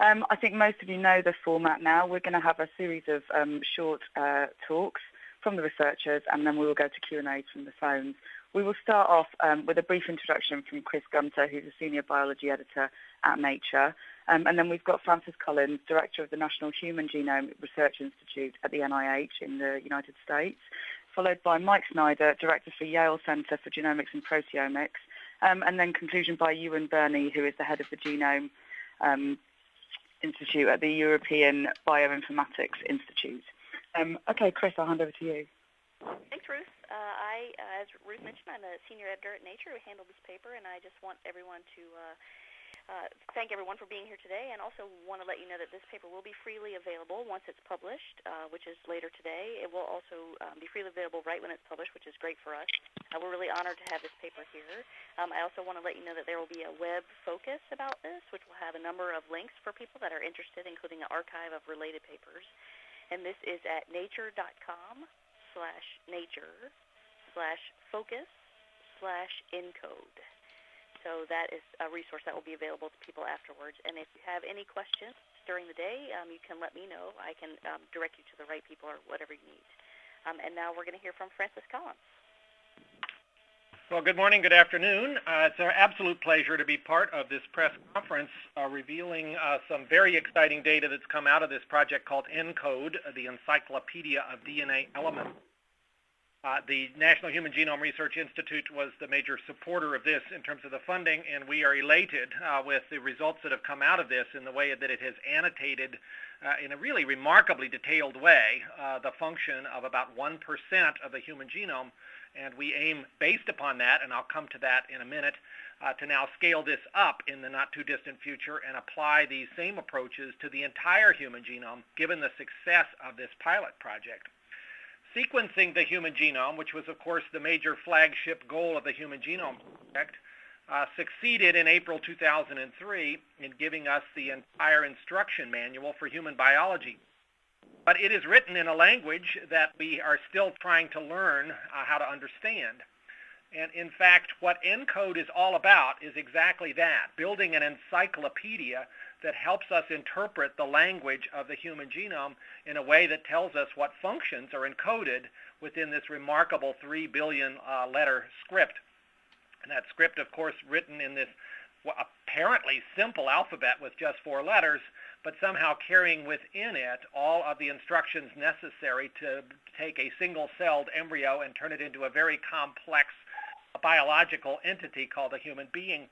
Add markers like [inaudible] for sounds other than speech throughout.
Um, I think most of you know the format now. We're going to have a series of um, short uh, talks from the researchers, and then we will go to Q&A from the phones. We will start off um, with a brief introduction from Chris Gunter, who's a senior biology editor at Nature. Um, and then we've got Francis Collins, director of the National Human Genome Research Institute at the NIH in the United States, followed by Mike Snyder, director for Yale Center for Genomics and Proteomics, um, and then conclusion by Ewan Birney, who is the head of the Genome um, Institute at the European Bioinformatics Institute. Um, okay, Chris, I'll hand over to you. Thanks, Ruth. Uh, I, uh, as Ruth mentioned, I'm a senior editor at Nature who handled this paper, and I just want everyone to uh, uh, thank everyone for being here today, and also want to let you know that this paper will be freely available once it's published, uh, which is later today. It will also um, be freely available right when it's published, which is great for us. Uh, we're really honored to have this paper here. Um, I also want to let you know that there will be a web focus about this, which will have a number of links for people that are interested, including an archive of related papers. And this is at nature.com slash nature slash focus slash encode. So that is a resource that will be available to people afterwards. And if you have any questions during the day, um, you can let me know. I can um, direct you to the right people or whatever you need. Um, and now we're going to hear from Francis Collins. Well, good morning, good afternoon. Uh, it's an absolute pleasure to be part of this press conference uh, revealing uh, some very exciting data that's come out of this project called ENCODE, the Encyclopedia of DNA Elements. Uh, the National Human Genome Research Institute was the major supporter of this in terms of the funding, and we are elated uh, with the results that have come out of this in the way that it has annotated uh, in a really remarkably detailed way uh, the function of about 1% of the human genome. And we aim, based upon that, and I'll come to that in a minute, uh, to now scale this up in the not too distant future and apply these same approaches to the entire human genome, given the success of this pilot project sequencing the human genome, which was, of course, the major flagship goal of the Human Genome Project, uh, succeeded in April 2003 in giving us the entire instruction manual for human biology. But it is written in a language that we are still trying to learn uh, how to understand. And in fact, what ENCODE is all about is exactly that, building an encyclopedia that helps us interpret the language of the human genome in a way that tells us what functions are encoded within this remarkable 3 billion uh, letter script. And that script, of course, written in this apparently simple alphabet with just four letters, but somehow carrying within it all of the instructions necessary to take a single-celled embryo and turn it into a very complex biological entity called a human being.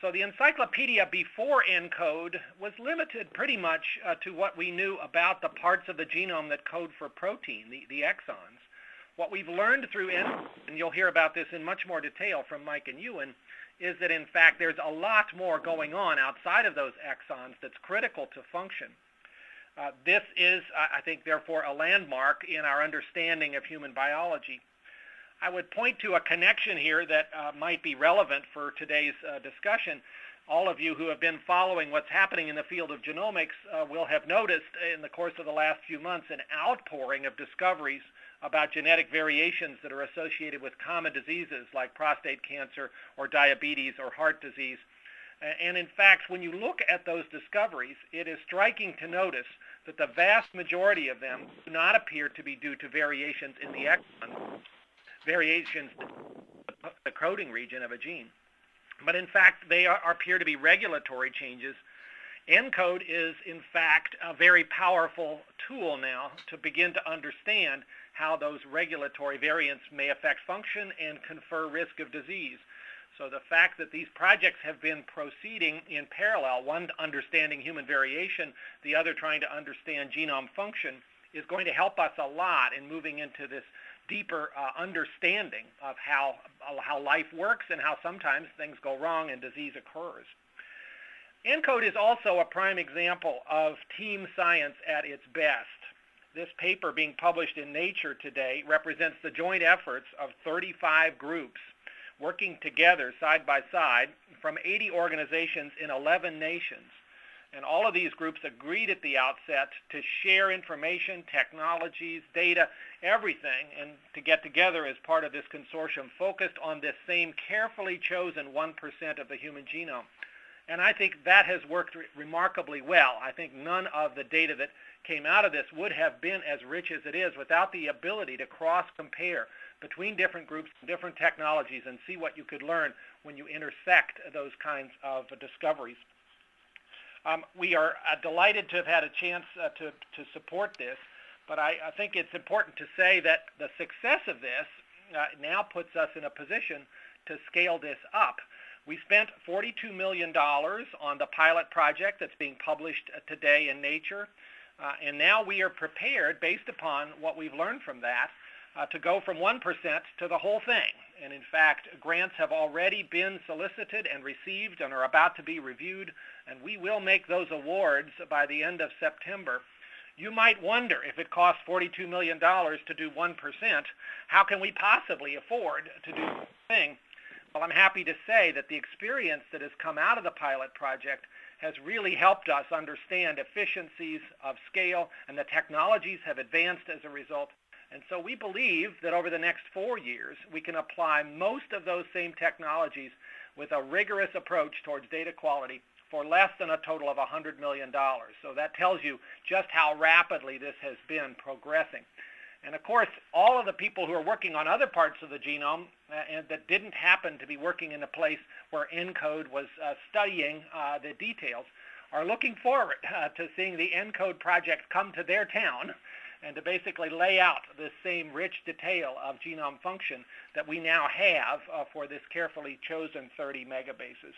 So the encyclopedia before ENCODE was limited pretty much uh, to what we knew about the parts of the genome that code for protein, the, the exons. What we've learned through ENCODE, and you'll hear about this in much more detail from Mike and Ewan, is that in fact there's a lot more going on outside of those exons that's critical to function. Uh, this is, I think, therefore a landmark in our understanding of human biology. I would point to a connection here that uh, might be relevant for today's uh, discussion. All of you who have been following what's happening in the field of genomics uh, will have noticed in the course of the last few months an outpouring of discoveries about genetic variations that are associated with common diseases like prostate cancer or diabetes or heart disease. And in fact, when you look at those discoveries, it is striking to notice that the vast majority of them do not appear to be due to variations in the exon, variations in the coding region of a gene. But in fact, they are, appear to be regulatory changes. ENCODE is, in fact, a very powerful tool now to begin to understand how those regulatory variants may affect function and confer risk of disease. So the fact that these projects have been proceeding in parallel, one understanding human variation, the other trying to understand genome function, is going to help us a lot in moving into this deeper uh, understanding of how, how life works and how sometimes things go wrong and disease occurs. ENCODE is also a prime example of team science at its best. This paper being published in Nature today represents the joint efforts of 35 groups working together side by side from 80 organizations in 11 nations and all of these groups agreed at the outset to share information, technologies, data, everything, and to get together as part of this consortium focused on this same carefully chosen 1% of the human genome. And I think that has worked re- remarkably well. I think none of the data that came out of this would have been as rich as it is without the ability to cross-compare between different groups different technologies and see what you could learn when you intersect those kinds of discoveries. Um, we are uh, delighted to have had a chance uh, to, to support this, but I, I, think it's important to say that the success of this uh, now puts us in a position to scale this up. We spent $42 million on the pilot project that's being published uh, today in Nature. Uh, and now we are prepared, based upon what we've learned from that, uh, to go from 1% to the whole thing. And in fact, grants have already been solicited and received and are about to be reviewed, and we will make those awards by the end of September. You might wonder if it costs $42 million to do 1%, how can we possibly afford to do the thing? Well, I'm happy to say that the experience that has come out of the pilot project has really helped us understand efficiencies of scale, and the technologies have advanced as a result. And so we believe that over the next four years, we can apply most of those same technologies with a rigorous approach towards data quality for less than a total of $100 million. So that tells you just how rapidly this has been progressing. And of course, all of the people who are working on other parts of the genome uh, and that didn't happen to be working in a place where ENCODE was uh, studying uh, the details are looking forward uh, to seeing the ENCODE project come to their town and to basically lay out the same rich detail of genome function that we now have uh, for this carefully chosen 30 megabases.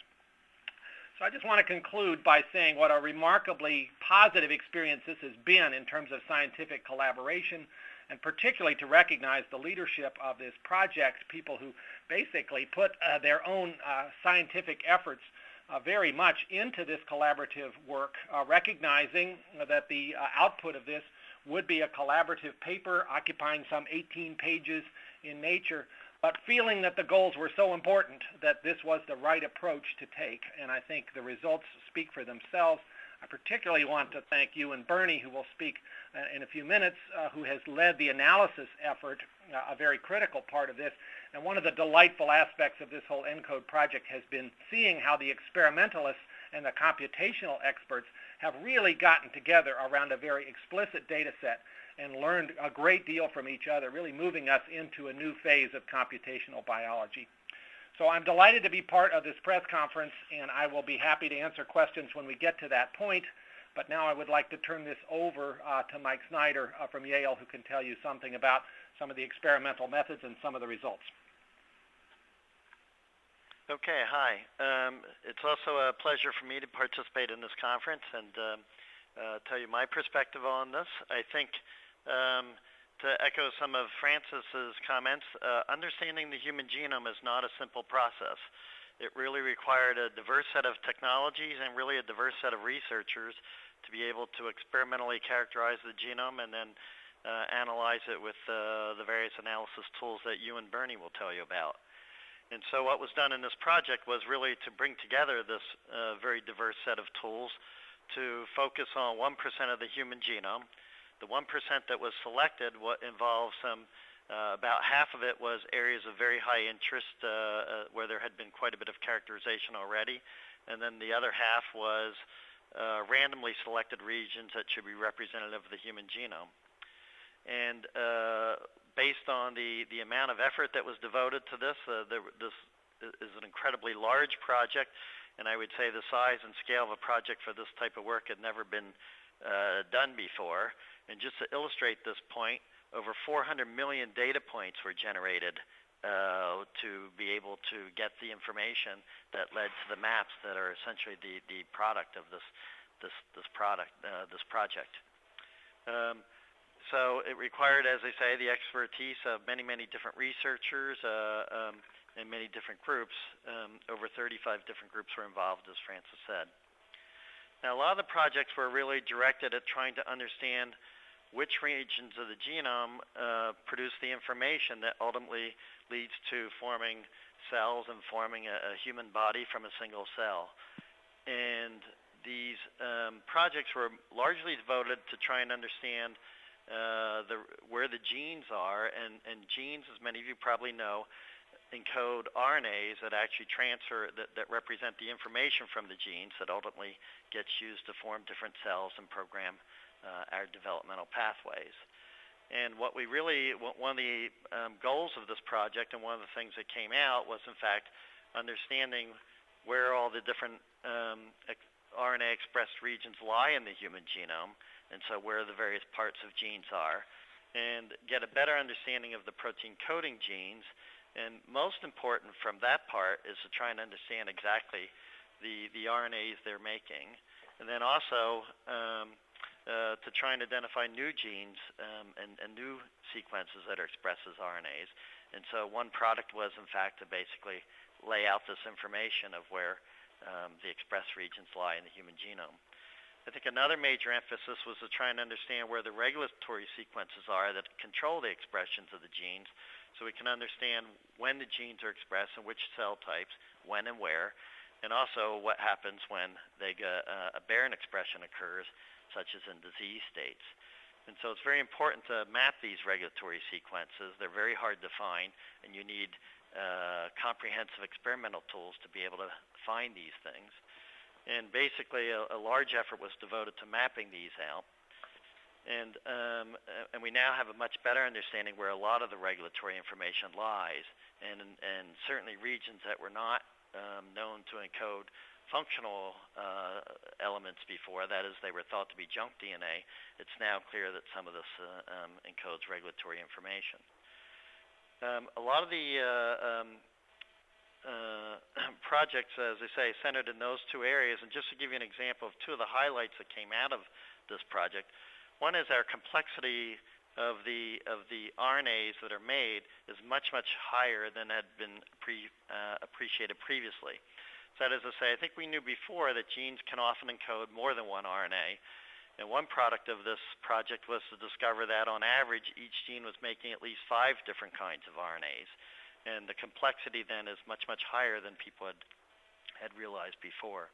So I just want to conclude by saying what a remarkably positive experience this has been in terms of scientific collaboration, and particularly to recognize the leadership of this project, people who basically put uh, their own uh, scientific efforts uh, very much into this collaborative work, uh, recognizing that the uh, output of this would be a collaborative paper occupying some 18 pages in Nature, but feeling that the goals were so important that this was the right approach to take. And I think the results speak for themselves. I particularly want to thank Ewan Birney, who will speak uh, in a few minutes, uh, who has led the analysis effort, uh, a very critical part of this. And one of the delightful aspects of this whole ENCODE project has been seeing how the experimentalists and the computational experts have really gotten together around a very explicit data set and learned a great deal from each other, really moving us into a new phase of computational biology. So I'm delighted to be part of this press conference, and I will be happy to answer questions when we get to that point. But now I would like to turn this over uh, to Mike Snyder uh, from Yale, who can tell you something about some of the experimental methods and some of the results. Okay, hi. Um, it's also a pleasure for me to participate in this conference and um, uh, tell you my perspective on this. I think um, to echo some of Francis's comments, uh, understanding the human genome is not a simple process. It really required a diverse set of technologies and really a diverse set of researchers to be able to experimentally characterize the genome and then uh, analyze it with uh, the various analysis tools that Ewan Birney will tell you about. And so what was done in this project was really to bring together this uh, very diverse set of tools to focus on 1% of the human genome, the 1% that was selected what involved some, uh, about half of it was areas of very high interest uh, uh, where there had been quite a bit of characterization already. And then the other half was uh, randomly selected regions that should be representative of the human genome. And uh, based on the, the amount of effort that was devoted to this, uh, there, this is an incredibly large project, and I would say the size and scale of a project for this type of work had never been uh, done before. And just to illustrate this point, over 400 million data points were generated uh, to be able to get the information that led to the maps that are essentially the, the product of this this this product uh, this project. Um, so it required, as I say, the expertise of many many different researchers uh, um, and many different groups. Um, over 35 different groups were involved, as Francis said. Now, a lot of the projects were really directed at trying to understand which regions of the genome uh, produce the information that ultimately leads to forming cells and forming a, a human body from a single cell. And these um, projects were largely devoted to try and understand uh, the, where the genes are, and, and genes, as many of you probably know, encode RNAs that actually transfer, that, that represent the information from the genes that ultimately gets used to form different cells and program uh, our developmental pathways. And what we really, one of the um, goals of this project and one of the things that came out was in fact understanding where all the different um, RNA expressed regions lie in the human genome, and so where the various parts of genes are, and get a better understanding of the protein coding genes and most important from that part is to try and understand exactly the, the RNAs they're making. And then also um, uh, to try and identify new genes um, and, and, new sequences that are expressed as RNAs. And so one product was, in fact, to basically lay out this information of where um, the expressed regions lie in the human genome. I think another major emphasis was to try and understand where the regulatory sequences are that control the expressions of the genes so we can understand when the genes are expressed and which cell types, when and where, and also what happens when they uh, aberrant expression occurs, such as in disease states. And so it's very important to map these regulatory sequences. They're very hard to find, and you need uh, comprehensive experimental tools to be able to find these things. And basically, a, a large effort was devoted to mapping these out and um, and we now have a much better understanding where a lot of the regulatory information lies, and and certainly regions that were not um, known to encode functional uh, elements before, that is, they were thought to be junk DNA. It's now clear that some of this uh, um, encodes regulatory information. Um, a lot of the uh, um, uh, [clears throat] projects, as I say, centered in those two areas. And just to give you an example of two of the highlights that came out of this project, one is our complexity of the of the RNAs that are made is much much higher than had been pre, uh, appreciated previously. So that is to say, I think we knew before that genes can often encode more than one RNA. And one product of this project was to discover that on average each gene was making at least five different kinds of RNAs. And the complexity then is much much higher than people had had realized before.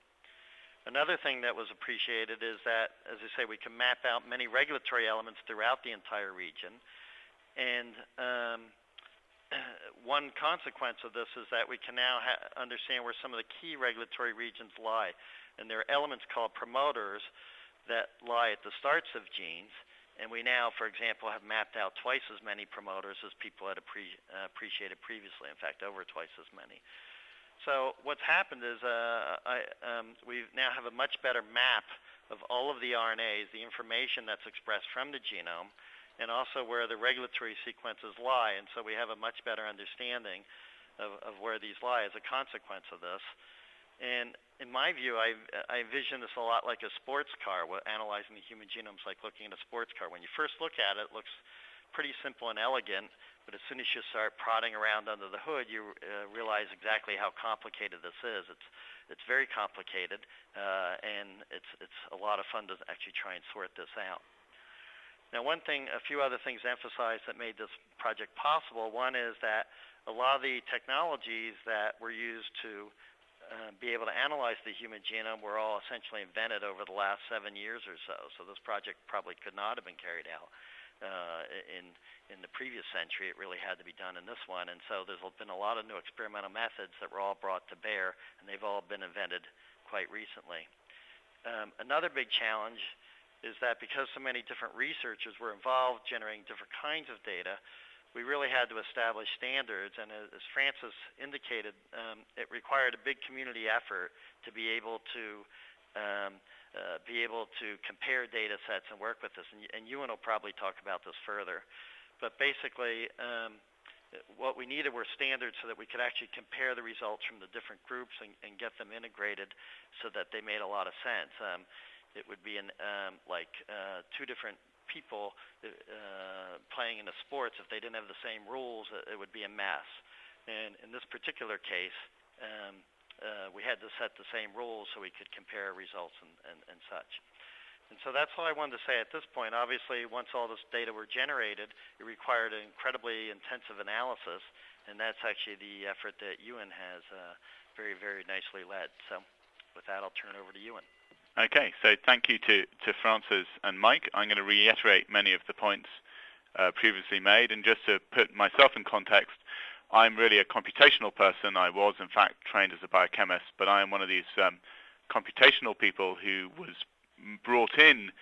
Another thing that was appreciated is that, as I say, we can map out many regulatory elements throughout the entire region. And um, [clears throat] one consequence of this is that we can now understand where some of the key regulatory regions lie. And there are elements called promoters that lie at the starts of genes. And we now, for example, have mapped out twice as many promoters as people had appre- uh, appreciated previously. In fact, over twice as many. So what's happened is uh, um, we now have a much better map of all of the RNAs, the information that's expressed from the genome, and also where the regulatory sequences lie. And so we have a much better understanding of, of where these lie as a consequence of this. And in my view, I, I envision this a lot like a sports car. Analyzing the human genome is like looking at a sports car. When you first look at it, it looks pretty simple and elegant. But as soon as you start prodding around under the hood, you uh, realize exactly how complicated this is. It's it's very complicated, uh, and it's it's a lot of fun to actually try and sort this out. Now, one thing, a few other things emphasized that made this project possible. One is that a lot of the technologies that were used to uh, be able to analyze the human genome were all essentially invented over the last seven years or so. So this project probably could not have been carried out uh, in in the previous century. It really had to be done in this one, and so there's been a lot of new experimental methods that were all brought to bear, and they've all been invented quite recently. Um, another big challenge is that because so many different researchers were involved generating different kinds of data, we really had to establish standards. And as Francis indicated, um, it required a big community effort to be able to um, uh, be able to compare data sets and work with this. And, and Ewan will probably talk about this further. But basically, um, what we needed were standards so that we could actually compare the results from the different groups and, and get them integrated so that they made a lot of sense. Um, it would be in, um, like uh, two different people uh, playing in the sports. If they didn't have the same rules, it would be a mess. And in this particular case, um, uh, we had to set the same rules so we could compare results and, and, and such. And so that's all I wanted to say at this point. Obviously, once all this data were generated, it required an incredibly intensive analysis, and that's actually the effort that Ewan has uh, very, very nicely led. So with that, I'll turn it over to Ewan. Okay, so thank you to, to Francis and Mike. I'm going to reiterate many of the points uh, previously made, and just to put myself in context, I'm really a computational person. I was, in fact, trained as a biochemist, but I am one of these um, computational people who was brought in,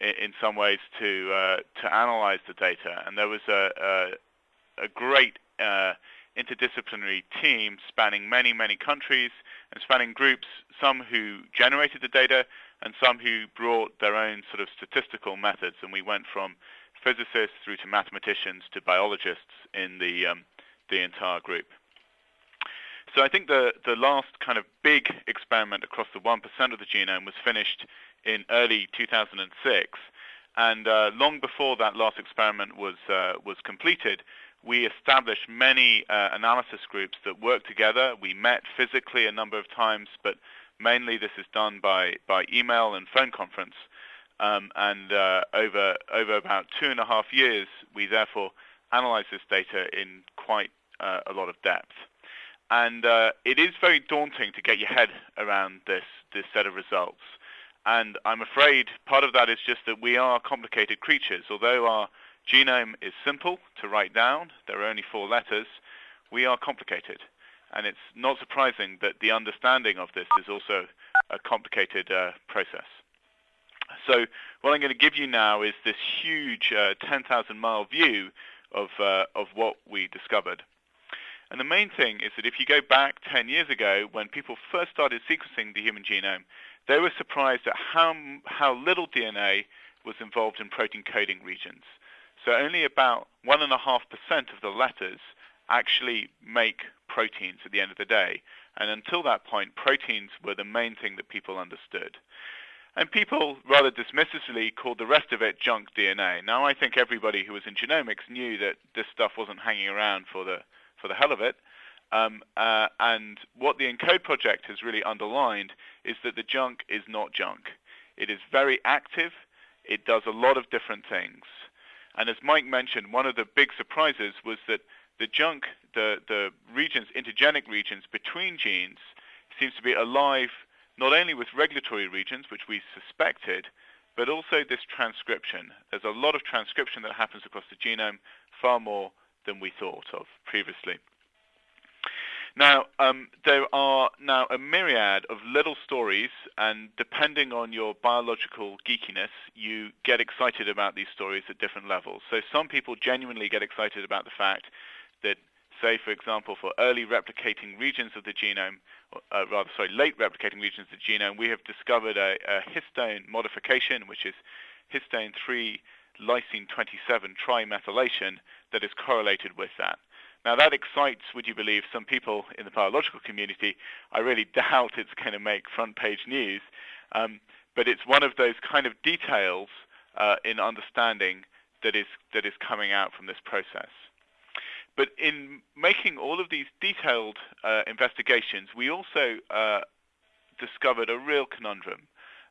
in, some ways, to uh, to analyze the data. And there was a, a, a great uh, interdisciplinary team spanning many, many countries and spanning groups, some who generated the data and some who brought their own sort of statistical methods. And we went from physicists through to mathematicians to biologists in the um, the entire group. So I think the the last kind of big experiment across the 1% of the genome was finished in early 2006, and uh, long before that last experiment was uh, was completed, we established many uh, analysis groups that work together. We met physically a number of times, but mainly this is done by, by email and phone conference. Um, and uh, over, over about two and a half years, we therefore analyzed this data in quite uh, a lot of depth. And uh, it is very daunting to get your head around this, this set of results. And I'm afraid part of that is just that we are complicated creatures. Although our Genome is simple to write down. There are only four letters. We are complicated. And it's not surprising that the understanding of this is also a complicated uh, process. So what I'm going to give you now is this huge uh, 10,000 mile view of, uh, of what we discovered. And the main thing is that if you go back 10 years ago, when people first started sequencing the human genome, they were surprised at how, how little DNA was involved in protein coding regions. So only about 1.5% of the letters actually make proteins at the end of the day. And until that point, proteins were the main thing that people understood. And people rather dismissively called the rest of it junk DNA. Now, I think everybody who was in genomics knew that this stuff wasn't hanging around for the, for the hell of it. Um, uh, and what the ENCODE project has really underlined is that the junk is not junk. It is very active. It does a lot of different things. And as Mike mentioned, one of the big surprises was that the junk, the, the regions, intergenic regions between genes, seems to be alive not only with regulatory regions, which we suspected, but also this transcription. There's a lot of transcription that happens across the genome, far more than we thought of previously. Now, um, there are now a myriad of little stories, and depending on your biological geekiness, you get excited about these stories at different levels. So some people genuinely get excited about the fact that, say, for example, for early replicating regions of the genome, uh, rather, sorry, late replicating regions of the genome, we have discovered a, a histone modification, which is histone 3 lysine 27 trimethylation that is correlated with that. Now that excites, would you believe, some people in the biological community. I really [laughs] doubt it's going to make front page news, um, but it's one of those kind of details uh, in understanding that is that is coming out from this process. But in making all of these detailed uh, investigations, we also uh, discovered a real conundrum.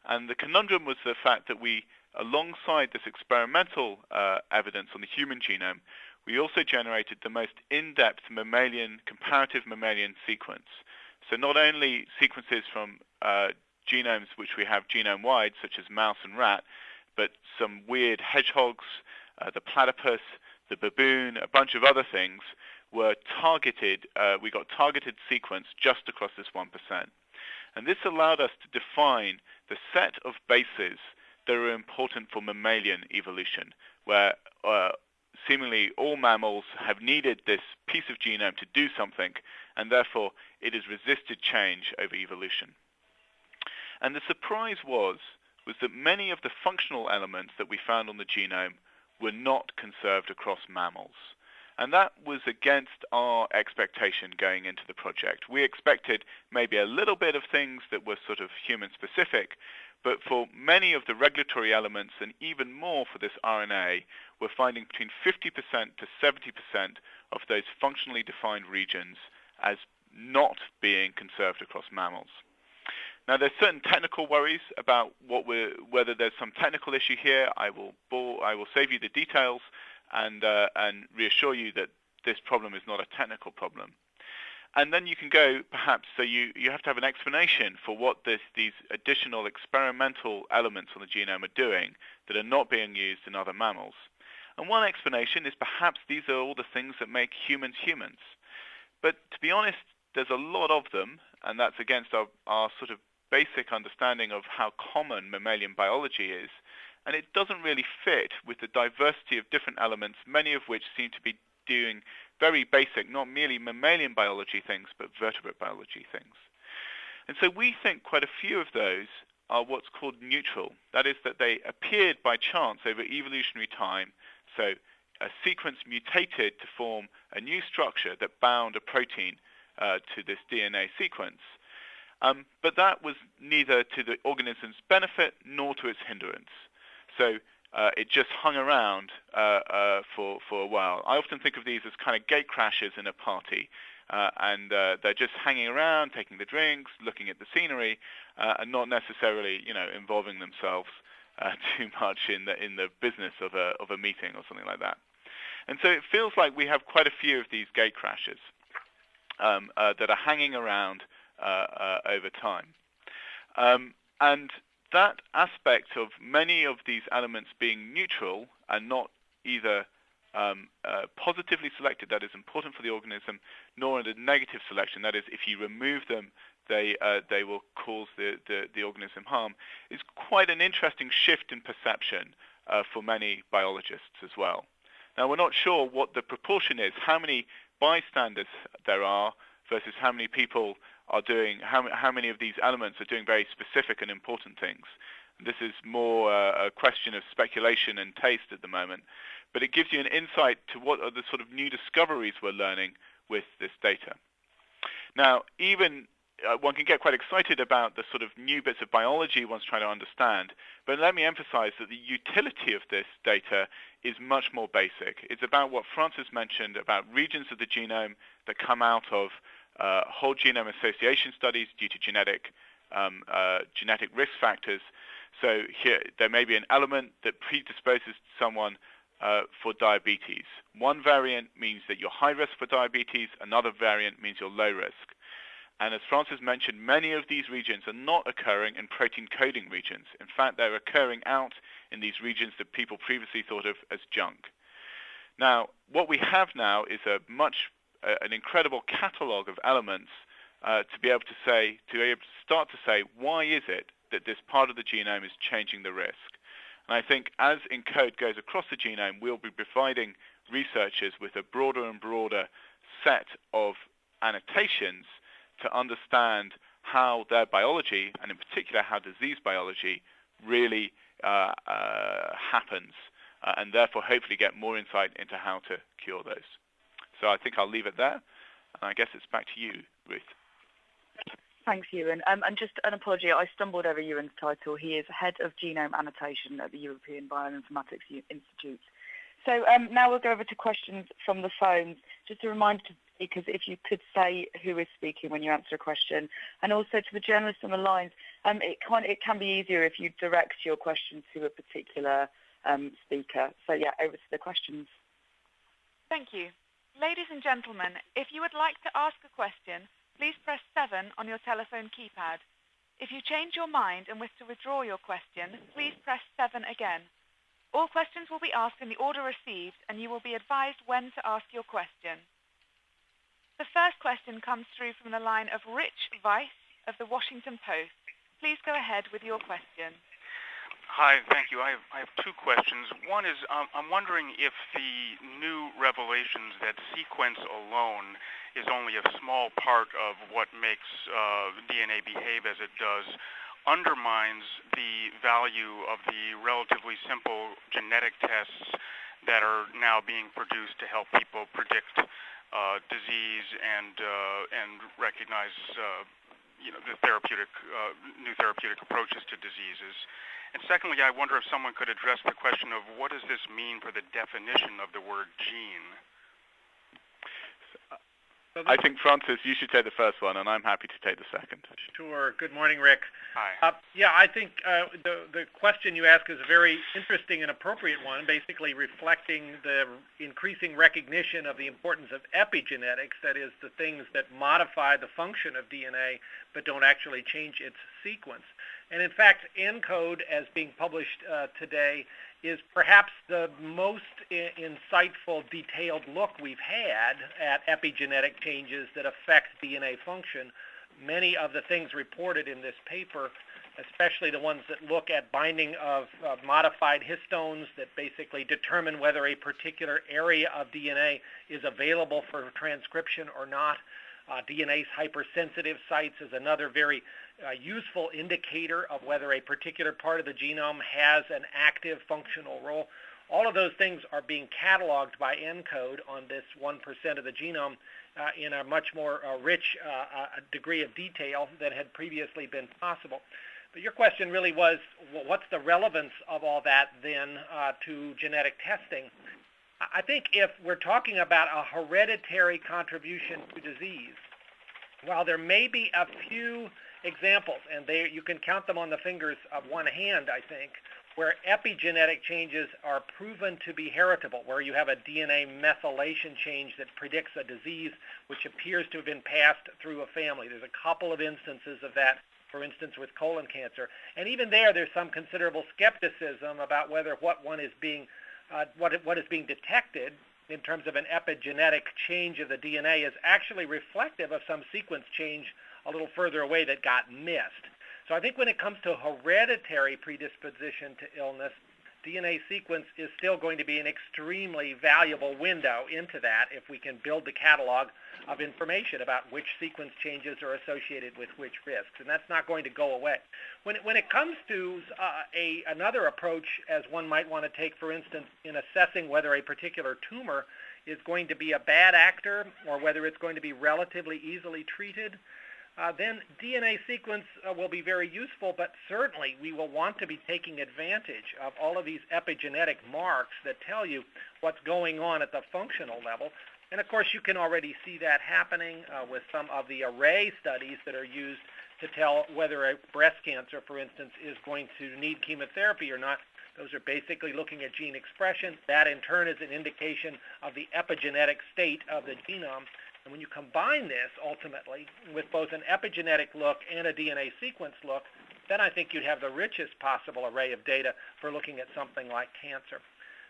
And the conundrum was the fact that we, alongside this experimental uh, evidence on the human genome, we also generated the most in-depth mammalian, comparative mammalian sequence. So not only sequences from uh, genomes which we have genome-wide, such as mouse and rat, but some weird hedgehogs, uh, the platypus, the baboon, a bunch of other things were targeted, uh, we got targeted sequence just across this 1%. And this allowed us to define the set of bases that are important for mammalian evolution, where uh, seemingly all mammals have needed this piece of genome to do something, and therefore it has resisted change over evolution. And the surprise was, was that many of the functional elements that we found on the genome were not conserved across mammals. And that was against our expectation going into the project. We expected maybe a little bit of things that were sort of human specific, but for many of the regulatory elements and even more for this RNA, we're finding between 50% to 70% of those functionally defined regions as not being conserved across mammals. Now, there's certain technical worries about whether there's some technical issue here. I will, bore, I will save you the details and, uh, and reassure you that this problem is not a technical problem. And then you can go, perhaps, so you, you have to have an explanation for what this, these additional experimental elements on the genome are doing that are not being used in other mammals. And one explanation is perhaps these are all the things that make humans humans. But to be honest, there's a lot of them, and that's against our, our sort of basic understanding of how common mammalian biology is. And it doesn't really fit with the diversity of different elements, many of which seem to be doing very basic, not merely mammalian biology things, but vertebrate biology things. And so we think quite a few of those are what's called neutral. That is that they appeared by chance over evolutionary time. So a sequence mutated to form a new structure that bound a protein uh, to this DNA sequence. Um, but that was neither to the organism's benefit nor to its hindrance. So uh, it just hung around uh, uh, for, for a while. I often think of these as kind of gate crashers in a party. Uh, and uh, they're just hanging around, taking the drinks, looking at the scenery, uh, and not necessarily, you know, involving themselves [laughs] too much in the in the business of a of a meeting or something like that. And so it feels like we have quite a few of these gate crashers um, that are hanging around over time. Um, and that aspect of many of these elements being neutral and not either um, uh, positively selected, that is important for the organism, nor in a negative selection, that is, if you remove them, they uh, they will cause the, the, the, organism harm, is quite an interesting shift in perception uh, for many biologists as well. Now, we're not sure what the proportion is, how many bystanders there are versus how many people are doing, how, how many of these elements are doing very specific and important things. This is more uh, a question of speculation and taste at the moment but it gives you an insight to what are the sort of new discoveries we're learning with this data. Now, even uh, one can get quite excited about the sort of new bits of biology one's trying to understand, but let me emphasize that the utility of this data is much more basic. It's about what Francis mentioned about regions of the genome that come out of uh, whole genome association studies due to genetic um, uh, genetic risk factors. So here, there may be an element that predisposes someone uh, for diabetes. One variant means that you're high risk for diabetes, another variant means you're low risk. And as Francis mentioned, many of these regions are not occurring in protein coding regions. In fact, they're occurring out in these regions that people previously thought of as junk. Now, what we have now is a much, an incredible catalog of elements uh, to be able to say, to be able to start to say, why is it that this part of the genome is changing the risk? And I think as ENCODE goes across the genome, we'll be providing researchers with a broader and broader set of annotations to understand how their biology, and in particular how disease biology, really uh, uh, happens, uh, and therefore hopefully get more insight into how to cure those. So I think I'll leave it there, and I guess it's back to you, Ruth. Thanks, Ewan. Um, and just an apology, I stumbled over Ewan's title. He is Head of Genome Annotation at the European Bioinformatics Institute. So um, now we'll go over to questions from the phones. Just a reminder to speakers, if you could say who is speaking when you answer a question, and also to the journalists on the lines, um, it, can, it can be easier if you direct your question to a particular um, speaker. So yeah, over to the questions. Thank you. Ladies and gentlemen, if you would like to ask a question, please press 7 on your telephone keypad. If you change your mind and wish to withdraw your question, please press 7 again. All questions will be asked in the order received, and you will be advised when to ask your question. The first question comes through from the line of Rick Weiss of the Washington Post. Please go ahead with your question. Hi, thank you. I have, I have two questions. One is um, I'm wondering if the new revelations that sequence alone is only a small part of what makes uh, DNA behave as it does, undermines the value of the relatively simple genetic tests that are now being produced to help people predict uh, disease and uh, and recognize uh, you know the therapeutic uh, new therapeutic approaches to diseases. And secondly, I wonder if someone could address the question of what does this mean for the definition of the word gene? I think, Francis, you should take the first one, and I'm happy to take the second. Sure. Good morning, Rick. Hi. Uh, yeah, I think uh, the, the question you ask is a very interesting and appropriate one, basically reflecting the increasing recognition of the importance of epigenetics, that is, the things that modify the function of DNA but don't actually change its sequence. And in fact, ENCODE, as being published uh, today, is perhaps the most insightful, detailed look we've had at epigenetic changes that affect DNA function. Many of the things reported in this paper, especially the ones that look at binding of uh, modified histones that basically determine whether a particular area of DNA is available for transcription or not. Uh, DNase hypersensitive sites is another very a useful indicator of whether a particular part of the genome has an active functional role. All of those things are being cataloged by ENCODE on this 1% of the genome uh, in a much more uh, rich uh, uh, degree of detail than had previously been possible. But your question really was, well, what's the relevance of all that then uh, to genetic testing? I think if we're talking about a hereditary contribution to disease, while there may be a few examples, and they, you can count them on the fingers of one hand, I think, where epigenetic changes are proven to be heritable, where you have a DNA methylation change that predicts a disease which appears to have been passed through a family. There's a couple of instances of that, for instance, with colon cancer. And even there, there's some considerable skepticism about whether what one is being, uh, what, what is being detected in terms of an epigenetic change of the DNA is actually reflective of some sequence change a little further away that got missed. So I think when it comes to hereditary predisposition to illness, DNA sequence is still going to be an extremely valuable window into that if we can build the catalog of information about which sequence changes are associated with which risks. And that's not going to go away. When it, when it comes to uh, a, another approach, as one might want to take, for instance, in assessing whether a particular tumor is going to be a bad actor or whether it's going to be relatively easily treated, uh, then DNA sequence uh, will be very useful, but certainly we will want to be taking advantage of all of these epigenetic marks that tell you what's going on at the functional level. And of course, you can already see that happening uh, with some of the array studies that are used to tell whether a breast cancer, for instance, is going to need chemotherapy or not. Those are basically looking at gene expression. That in turn is an indication of the epigenetic state of the genome. And when you combine this ultimately with both an epigenetic look and a DNA sequence look, then I think you'd have the richest possible array of data for looking at something like cancer.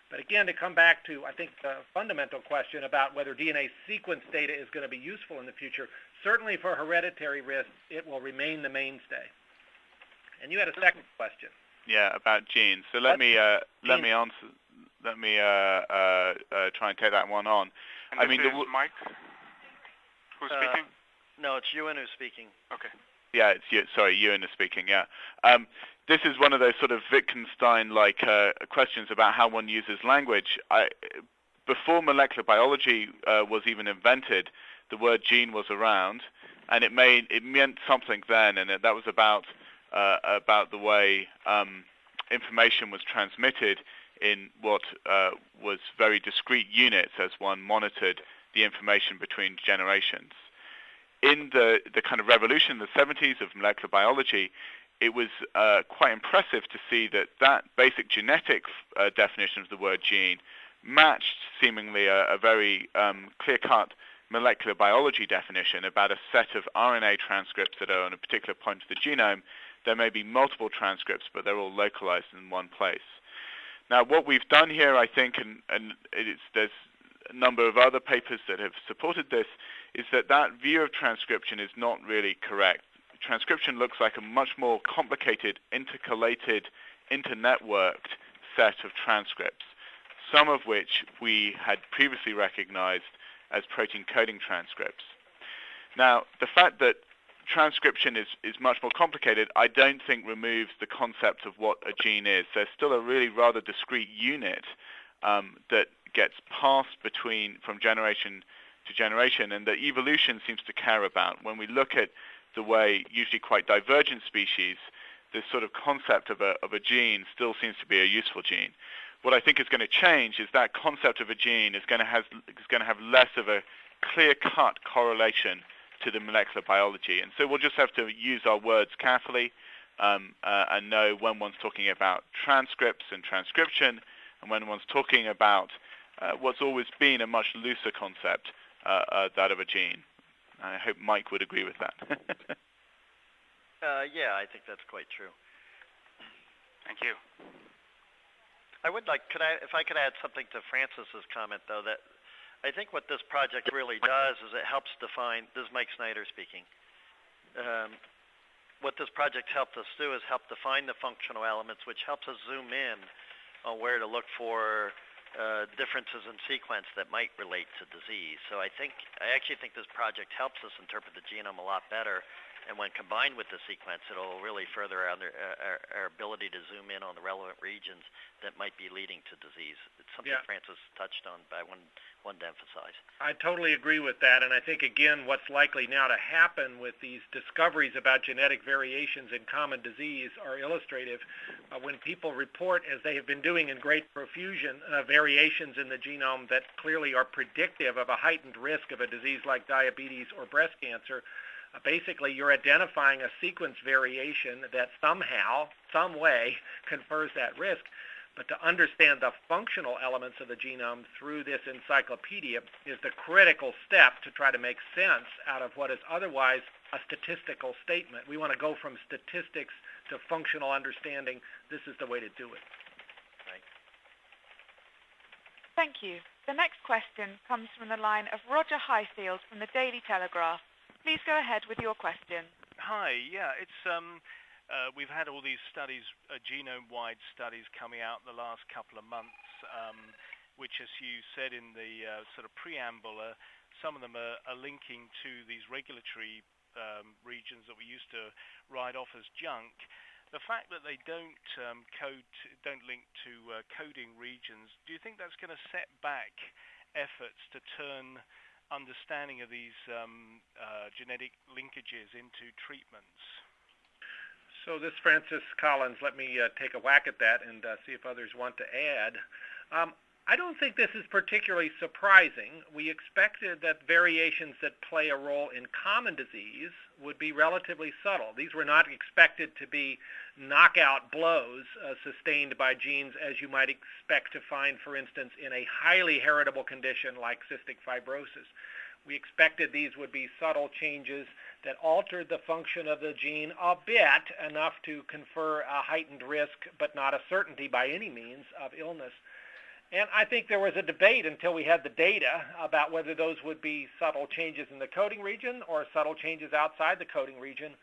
But again, to come back to, I think, the fundamental question about whether DNA sequence data is going to be useful in the future, certainly for hereditary risk, it will remain the mainstay. And you had a second question. Yeah, about genes. So let me uh, let me answer. Let me uh, uh, uh, try and take that one on. And I mean, the, Mike. Who's Uh, speaking? No, it's Ewan who's speaking. Okay. Yeah, it's you. Sorry, Ewan is speaking. Yeah. Um, this is one of those sort of Wittgenstein-like uh, questions about how one uses language. I, before molecular biology uh, was even invented, the word gene was around, and it made it meant something then, and that was about uh, about the way um, information was transmitted in what uh, was very discrete units as one monitored the information between generations. In the, the kind of revolution in the 70s of molecular biology, it was uh, quite impressive to see that that basic genetic uh, definition of the word gene matched seemingly a, a very um, clear-cut molecular biology definition about a set of RNA transcripts that are on a particular point of the genome. There may be multiple transcripts, but they're all localized in one place. Now, what we've done here, I think, and, and there's number of other papers that have supported this, is that that view of transcription is not really correct. Transcription looks like a much more complicated, intercalated, internetworked set of transcripts, some of which we had previously recognized as protein coding transcripts. Now, the fact that transcription is, is much more complicated, I don't think removes the concept of what a gene is. There's still a really rather discrete unit um, that gets passed between from generation to generation and that evolution seems to care about. When we look at the way usually quite divergent species, this sort of concept of a, of a gene still seems to be a useful gene. What I think is going to change is that concept of a gene is going to have, is going to have less of a clear-cut correlation to the molecular biology. And so we'll just have to use our words carefully um, uh, and know when one's talking about transcripts and transcription and when one's talking about uh, what's always been a much looser concept, uh, uh, that of a gene. I hope Mike would agree with that. [laughs] uh, yeah, I think that's quite true. Thank you. I would like, could I, if I could add something to Francis's comment, though, that I think what this project really does is it helps define. This is Mike Snyder speaking. Um, what this project helped us do is help define the functional elements, which helps us zoom in on where to look for uh, differences in sequence that might relate to disease. So I think I actually think this project helps us interpret the genome a lot better and when combined with the sequence, it'll really further our, our, our, ability to zoom in on the relevant regions that might be leading to disease. It's something yeah. Francis touched on, but I wanted, wanted to emphasize. I totally agree with that, and I think, again, what's likely now to happen with these discoveries about genetic variations in common disease are illustrative. Uh, when people report, as they have been doing in great profusion, uh, variations in the genome that clearly are predictive of a heightened risk of a disease like diabetes or breast cancer, uh, basically you're identifying a sequence variation that somehow, some way, [laughs] confers that risk. But to understand the functional elements of the genome through this encyclopedia is the critical step to try to make sense out of what is otherwise a statistical statement. We want to go from statistics to functional understanding. This is the way to do it. Right. Thank you. The next question comes from the line of Roger Highfield from the Daily Telegraph. Please go ahead with your question. Hi. Yeah, it's um, uh, we've had all these studies, uh, genome-wide studies coming out the last couple of months, um, which, as you said in the uh, sort of preamble, uh, some of them are, are linking to these regulatory um, regions that we used to write off as junk. The fact that they don't um, code, don't link to uh, coding regions, do you think that's going to set back efforts to turn understanding of these um, uh, genetic linkages into treatments? So this Francis Collins, let me uh, take a whack at that and uh, see if others want to add. Um, I don't think this is particularly surprising. We expected that variations that play a role in common disease would be relatively subtle. These were not expected to be knockout blows uh, sustained by genes as you might expect to find, for instance, in a highly heritable condition like cystic fibrosis. We expected these would be subtle changes that altered the function of the gene a bit, enough to confer a heightened risk, but not a certainty by any means of illness. And I think there was a debate until we had the data about whether those would be subtle changes in the coding region or subtle changes outside the coding region.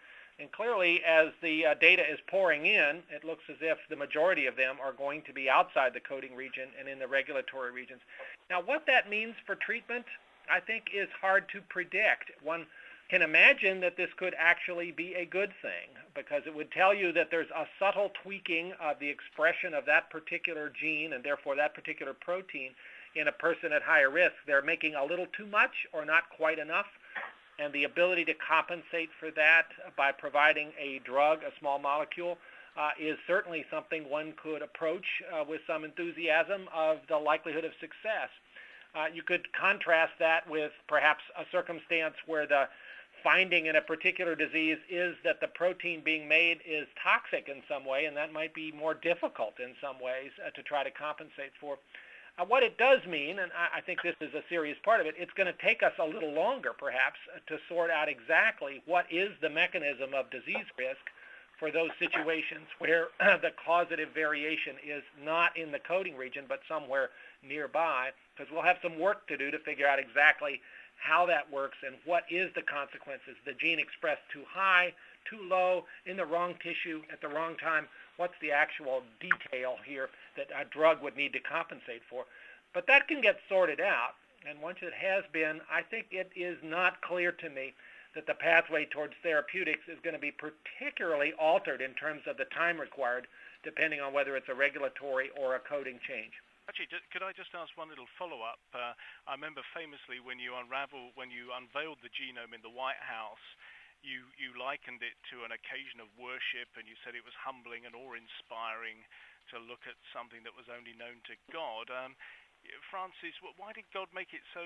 And clearly, as the uh, data is pouring in, it looks as if the majority of them are going to be outside the coding region and in the regulatory regions. Now, what that means for treatment, I think, is hard to predict. One can imagine that this could actually be a good thing because it would tell you that there's a subtle tweaking of the expression of that particular gene and therefore that particular protein in a person at higher risk. They're making a little too much or not quite enough and the ability to compensate for that by providing a drug, a small molecule, uh, is certainly something one could approach uh, with some enthusiasm of the likelihood of success. Uh, you could contrast that with perhaps a circumstance where the finding in a particular disease is that the protein being made is toxic in some way, and that might be more difficult in some ways uh, to try to compensate for. Uh, what it does mean, and I, I, think this is a serious part of it, it's going to take us a little longer, perhaps, uh, to sort out exactly what is the mechanism of disease risk for those situations where [clears throat] the causative variation is not in the coding region but somewhere nearby, because we'll have some work to do to figure out exactly how that works and what is the consequences. The gene expressed too high, too low, in the wrong tissue at the wrong time. What's the actual detail here that a drug would need to compensate for? But that can get sorted out. And once it has been, I think it is not clear to me that the pathway towards therapeutics is going to be particularly altered in terms of the time required, depending on whether it's a regulatory or a coding change. Actually, could I just ask one little follow-up? Uh, I remember famously when you unravel, when you unveiled the genome in the White House, you, you likened it to an occasion of worship, and you said it was humbling and awe-inspiring to look at something that was only known to God. Um, Francis, why did God make it so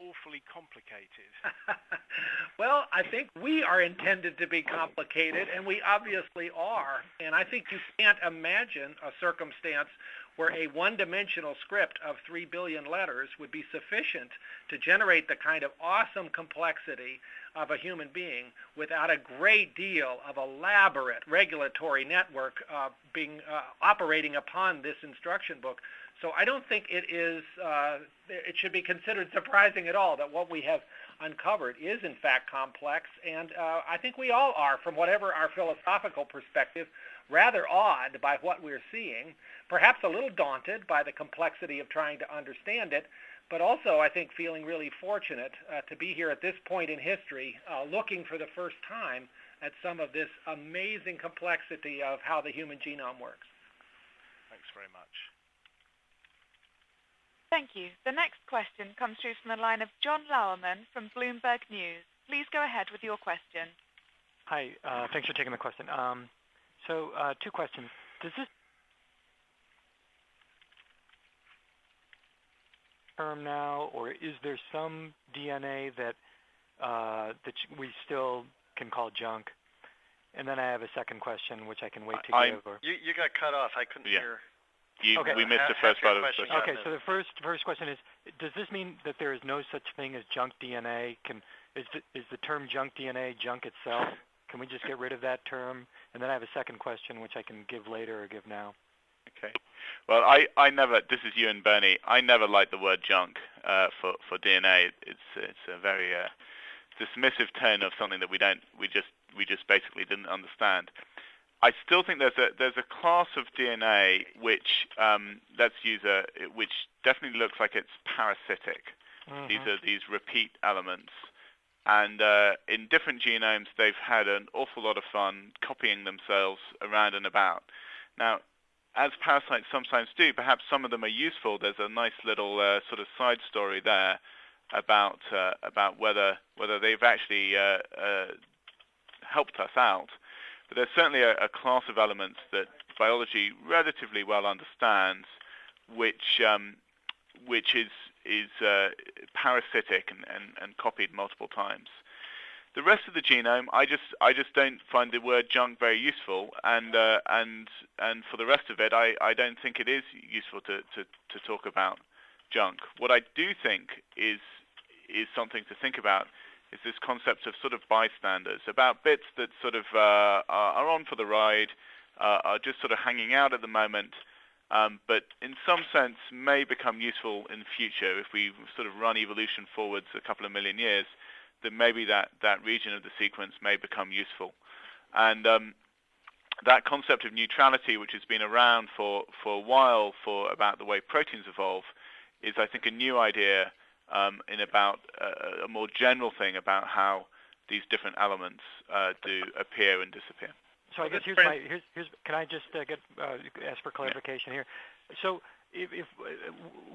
awfully complicated? [laughs] well, I think we are intended to be complicated, and we obviously are. And I think you can't imagine a circumstance where a one-dimensional script of 3 billion letters would be sufficient to generate the kind of awesome complexity of a human being without a great deal of elaborate regulatory network uh, being uh, operating upon this instruction book. So I don't think it is uh, it should be considered surprising at all that what we have uncovered is in fact complex, and uh, I think we all are, from whatever our philosophical perspective, rather awed by what we're seeing, perhaps a little daunted by the complexity of trying to understand it, but also I think feeling really fortunate uh, to be here at this point in history, uh, looking for the first time at some of this amazing complexity of how the human genome works. Thanks very much. Thank you. The next question comes through from the line of John Lauerman from Bloomberg News. Please go ahead with your question. Hi. Uh, thanks for taking the question. Um, so, uh, two questions. Does this term now, or is there some DNA that uh, that we still can call junk? And then I have a second question, which I can wait to I, give. Or... You you got cut off. I couldn't yeah. hear. You, okay. We missed the first part of the question. question. Okay, so the first first question is: Does this mean that there is no such thing as junk DNA? Can is the, is the term junk DNA junk itself? Can we just get rid of that term? And then I have a second question, which I can give later or give now. Okay. Well, I, I never. This is Ewan Birney. I never liked the word junk uh, for for DNA. It's it's a very uh, dismissive tone of something that we don't. We just we just basically didn't understand. I still think there's a there's a class of DNA which um, let's use a which definitely looks like it's parasitic. Mm-hmm. These are these repeat elements, and uh, in different genomes they've had an awful lot of fun copying themselves around and about. Now, as parasites sometimes do, perhaps some of them are useful. There's a nice little uh, sort of side story there about uh, about whether whether they've actually uh, uh, helped us out. But there's certainly a, a, class of elements that biology relatively well understands, which um, which is is uh, parasitic and, and, and copied multiple times. The rest of the genome, I just I just don't find the word junk very useful, and uh, and and for the rest of it, I, I don't think it is useful to, to, to talk about junk. What I do think is is something to think about is this concept of sort of bystanders, about bits that sort of uh, are on for the ride, uh, are just sort of hanging out at the moment, um, but in some sense may become useful in the future if we sort of run evolution forwards a couple of million years, then maybe that, that region of the sequence may become useful. And um, that concept of neutrality, which has been around for, for a while for about the way proteins evolve, is I think a new idea um, in about uh, a more general thing about how these different elements uh, do appear and disappear. So I guess here's my here's, here's can I just uh, get uh, ask for clarification here? So if, if uh,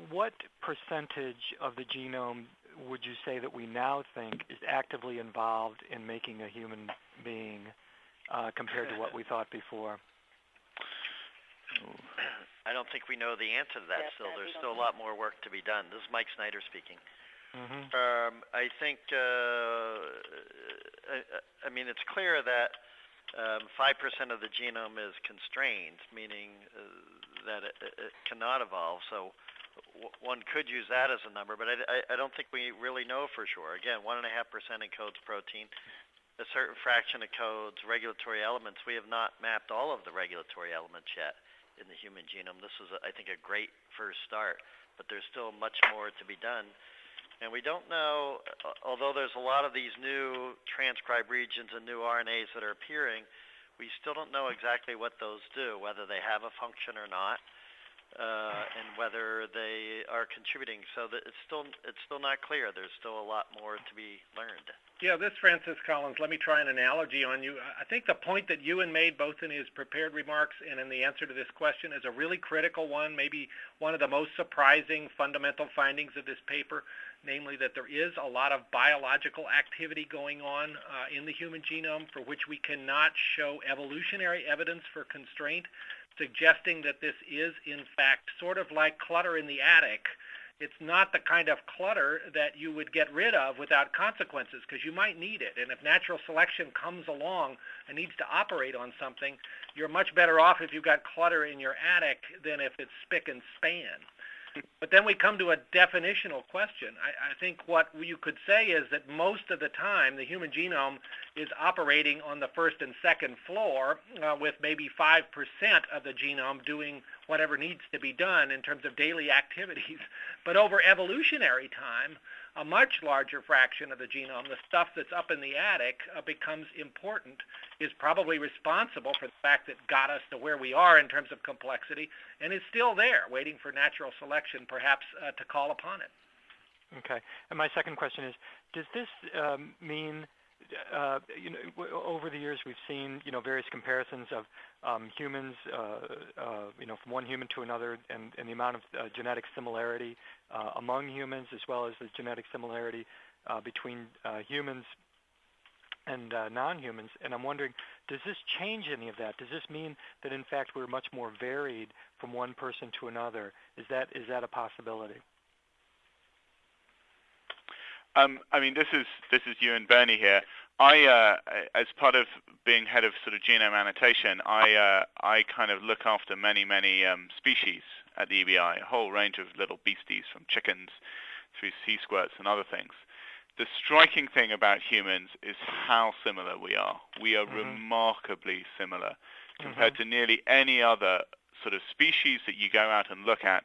what percentage of the genome would you say that we now think is actively involved in making a human being uh, compared to what we thought before? I don't think we know the answer to that Yes, still. There's still a lot more work to be done. This is Mike Snyder speaking. Mm-hmm. Um, I think, uh, I, I mean, it's clear that um, 5% of the genome is constrained, meaning uh, that it, it cannot evolve. So w- one could use that as a number, but I, I, I don't think we really know for sure. Again, 1.5% encodes protein. A certain fraction of codes regulatory elements. We have not mapped all of the regulatory elements yet in the human genome. This is, a, I think, a great first start, but there's still much more to be done. And we don't know, although there's a lot of these new transcribe regions and new RNAs that are appearing, we still don't know exactly what those do, whether they have a function or not, uh, and whether they are contributing. So that it's still it's still not clear. There's still a lot more to be learned. Yeah, this Francis Collins. Let me try an analogy on you. I think the point that Ewan made both in his prepared remarks and in the answer to this question is a really critical one, maybe one of the most surprising fundamental findings of this paper namely that there is a lot of biological activity going on uh, in the human genome for which we cannot show evolutionary evidence for constraint, suggesting that this is, in fact, sort of like clutter in the attic. It's not the kind of clutter that you would get rid of without consequences because you might need it. And if natural selection comes along and needs to operate on something, you're much better off if you've got clutter in your attic than if it's spick and span. But then we come to a definitional question. I, I think what you could say is that most of the time the human genome is operating on the first and second floor uh, with maybe 5% of the genome doing whatever needs to be done in terms of daily [laughs] activities. But over evolutionary time, a much larger fraction of the genome, the stuff that's up in the attic, uh, becomes important, is probably responsible for the fact that got us to where we are in terms of complexity, and is still there, waiting for natural selection perhaps uh, to call upon it. Okay. And my second question is, does this um, mean uh, you know, over the years we've seen, you know, various comparisons of um, humans, uh, uh, you know, from one human to another, and, and the amount of uh, genetic similarity uh, among humans, as well as the genetic similarity uh, between humans and non-humans. And I'm wondering, does this change any of that? Does this mean that in fact we're much more varied from one person to another? Is that is that a possibility? Um, I mean, this is this is Ewan Birney here. I, uh, as part of being head of sort of genome annotation, I uh, I kind of look after many many um, species at the EBI, a whole range of little beasties from chickens through sea squirts and other things. The striking thing about humans is how similar we are. We are mm-hmm. remarkably similar compared mm-hmm. to nearly any other sort of species that you go out and look at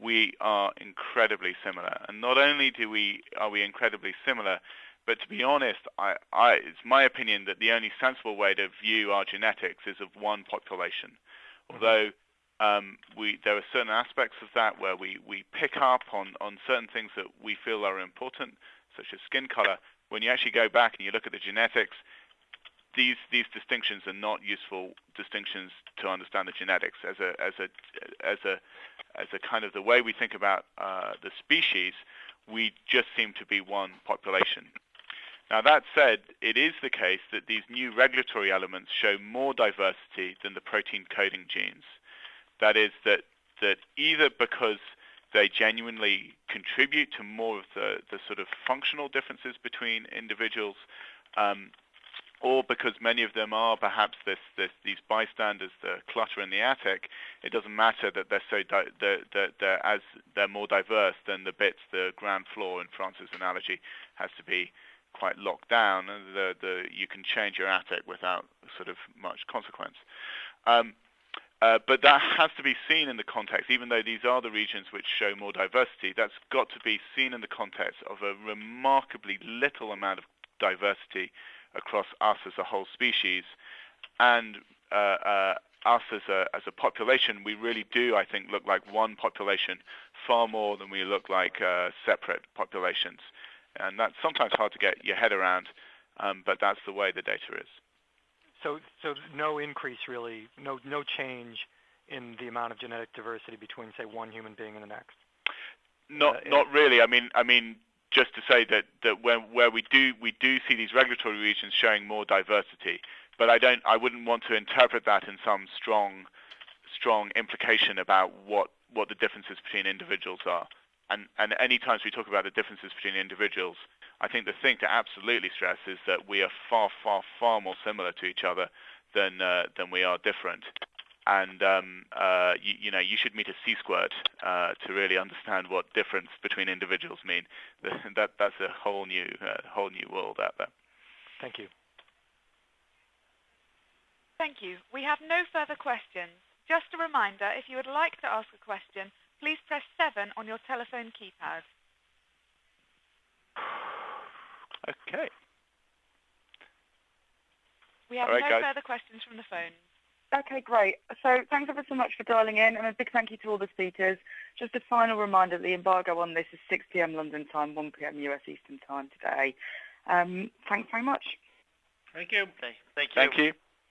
we are incredibly similar. And not only do we are we incredibly similar, but to be honest, I, I, it's my opinion that the only sensible way to view our genetics is of one population. Mm-hmm. Although um, we, there are certain aspects of that where we, we pick up on, on certain things that we feel are important, such as skin color. When you actually go back and you look at the genetics, these these distinctions are not useful distinctions to understand the genetics as a as a as a as a kind of the way we think about uh, the species. We just seem to be one population. Now that said, it is the case that these new regulatory elements show more diversity than the protein coding genes. That is that that either because they genuinely contribute to more of the, the sort of functional differences between individuals, um, or because many of them are perhaps this, this, these bystanders, the clutter in the attic, it doesn't matter that they're so di- they're, as they're more diverse than the bits. The ground floor, in Francis' analogy, has to be quite locked down, the, the, you can change your attic without sort of much consequence. Um, uh, but that has to be seen in the context, even though these are the regions which show more diversity, that's got to be seen in the context of a remarkably little amount of diversity across us as a whole species, and uh, uh, us as a as a population, we really do, I think, look like one population far more than we look like uh, separate populations, and that's sometimes hard to get your head around, um, but that's the way the data is. So, so no increase really, no no change in the amount of genetic diversity between, say, one human being and the next. Not uh, not really. I mean, I mean, just to say that, that where, where we do we do see these regulatory regions showing more diversity, but I don't I wouldn't want to interpret that in some strong strong implication about what, what the differences between individuals are. And and any times we talk about the differences between individuals, I think the thing to absolutely stress is that we are far far far more similar to each other than uh, than we are different and um, uh, you, you, know you should meet a sea squirt uh, to really understand what difference between individuals mean. [laughs] that that's a whole new uh, whole new world out there. Thank you. Thank you. We have no further questions. Just a reminder, if you would like to ask a question, please press 7 on your telephone keypad. Okay. We have right, no guys. further questions from the phone. Okay, great. So thanks ever so much for dialing in, and a big thank you to all the speakers. Just a final reminder, the embargo on this is 6 p.m. London time, 1 p.m. US Eastern time today. Um, thanks very much. Thank you. Okay, thank you. Thank you.